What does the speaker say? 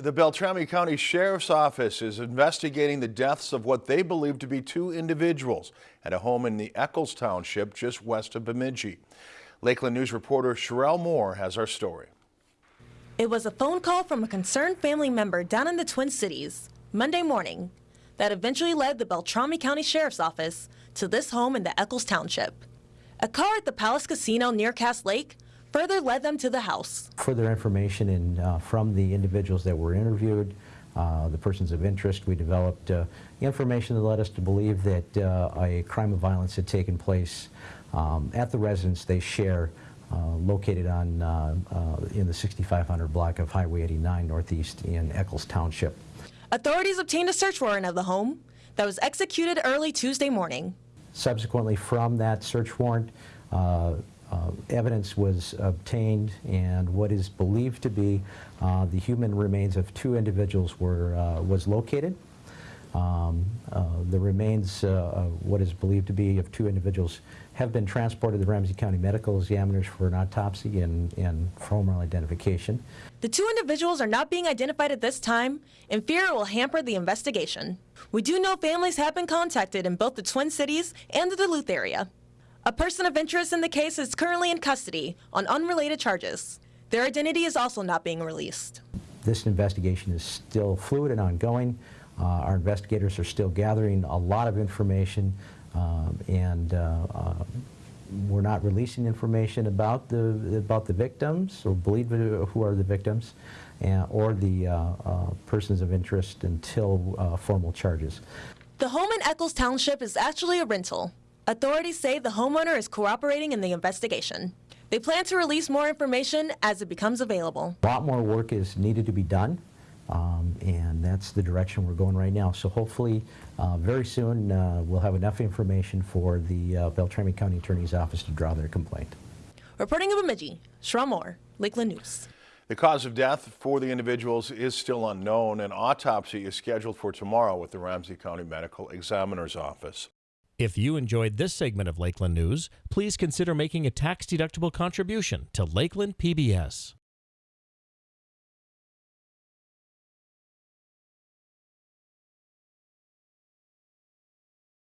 The Beltrami County Sheriff's Office is investigating the deaths of what they believe to be two individuals at a home in the Eckles Township just west of Bemidji. Lakeland News reporter Sherelle Moore has our story. It was a phone call from a concerned family member down in the Twin Cities Monday morning that eventually led the Beltrami County Sheriff's Office to this home in the Eckles Township. A car at the Palace Casino near Cass Lake further led them to the house. Further information in, uh, from the individuals that were interviewed, uh, the persons of interest, we developed uh, information that led us to believe that uh, a crime of violence had taken place um, at the residence they share uh, located on, uh, in the 6500 block of Highway 89 Northeast in Eckles Township. Authorities obtained a search warrant of the home that was executed early Tuesday morning. Subsequently from that search warrant, uh, uh, evidence was obtained and what is believed to be uh, the human remains of two individuals were uh, was located. Um, uh, the remains, uh, what is believed to be of two individuals, have been transported to Ramsey County Medical Examiners for an autopsy and, and formal identification. The two individuals are not being identified at this time, and fear it will hamper the investigation. We do know families have been contacted in both the Twin Cities and the Duluth area. A person of interest in the case is currently in custody on unrelated charges. Their identity is also not being released. This investigation is still fluid and ongoing. Uh, our investigators are still gathering a lot of information um, and uh, uh, we're not releasing information about the about the victims or believe who are the victims and, or the uh, uh, persons of interest until uh, formal charges. The home in Eckles Township is actually a rental. Authorities say the homeowner is cooperating in the investigation. They plan to release more information as it becomes available. A lot more work is needed to be done, um, and that's the direction we're going right now. So hopefully, uh, very soon, uh, we'll have enough information for the uh, Beltrami County Attorney's Office to draw their complaint. Reporting in Bemidji, Sherelle Moore, Lakeland News. The cause of death for the individuals is still unknown. An autopsy is scheduled for tomorrow with the Ramsey County Medical Examiner's Office. If you enjoyed this segment of Lakeland News, please consider making a tax-deductible contribution to Lakeland PBS.